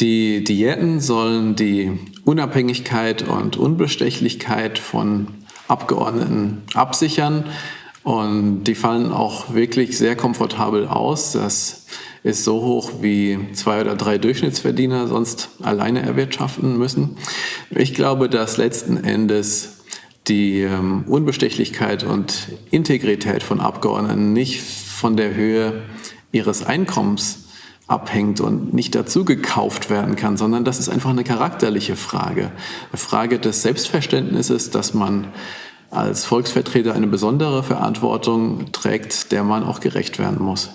Die Diäten sollen die Unabhängigkeit und Unbestechlichkeit von Abgeordneten absichern und die fallen auch wirklich sehr komfortabel aus. Das ist so hoch, wie zwei oder drei Durchschnittsverdiener sonst alleine erwirtschaften müssen. Ich glaube, dass letzten Endes die ähm, Unbestechlichkeit und Integrität von Abgeordneten nicht von der Höhe ihres Einkommens abhängt und nicht dazu gekauft werden kann, sondern das ist einfach eine charakterliche Frage. Eine Frage des Selbstverständnisses, dass man als Volksvertreter eine besondere Verantwortung trägt, der man auch gerecht werden muss.